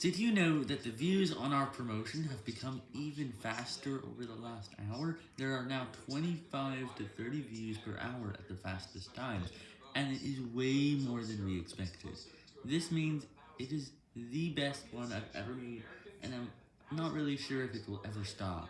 Did you know that the views on our promotion have become even faster over the last hour? There are now 25 to 30 views per hour at the fastest times, and it is way more than we expected. This means it is the best one I've ever made, and I'm not really sure if it will ever stop.